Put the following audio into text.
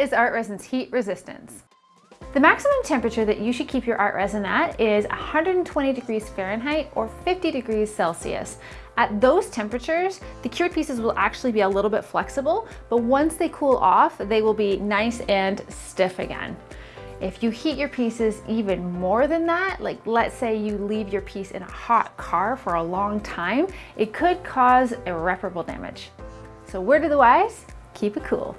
is ArtResin's heat resistance? The maximum temperature that you should keep your ArtResin at is 120 degrees Fahrenheit or 50 degrees Celsius. At those temperatures, the cured pieces will actually be a little bit flexible, but once they cool off, they will be nice and stiff again. If you heat your pieces even more than that, like let's say you leave your piece in a hot car for a long time, it could cause irreparable damage. So word of the wise, keep it cool.